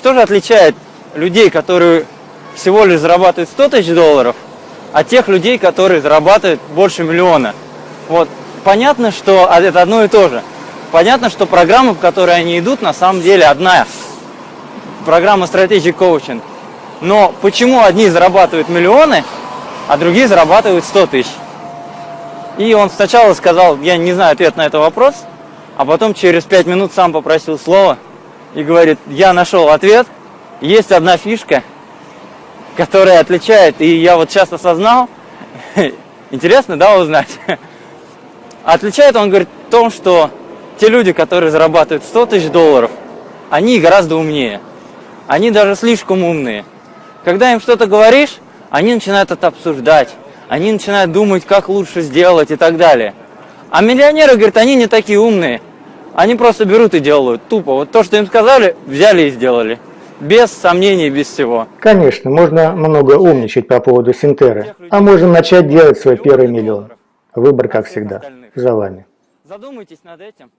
что же отличает людей, которые всего лишь зарабатывают 100 тысяч долларов, от тех людей, которые зарабатывают больше миллиона? Вот, понятно, что это одно и то же. Понятно, что программа, в которой они идут, на самом деле одна. Программа Strategic Coaching. Но почему одни зарабатывают миллионы, а другие зарабатывают 100 тысяч? И он сначала сказал, я не знаю ответ на этот вопрос, а потом через 5 минут сам попросил слова и говорит, я нашел ответ, есть одна фишка, которая отличает, и я вот сейчас осознал, интересно, да, узнать? Отличает он, говорит, в том, что те люди, которые зарабатывают 100 тысяч долларов, они гораздо умнее. Они даже слишком умные. Когда им что-то говоришь, они начинают это обсуждать. Они начинают думать, как лучше сделать и так далее. А миллионеры, говорят, они не такие умные. Они просто берут и делают. Тупо. Вот то, что им сказали, взяли и сделали. Без сомнений, без всего. Конечно, можно много умничать по поводу Синтеры. А можем начать делать свой первый миллион. Выбор, как всегда, за вами. Задумайтесь над этим.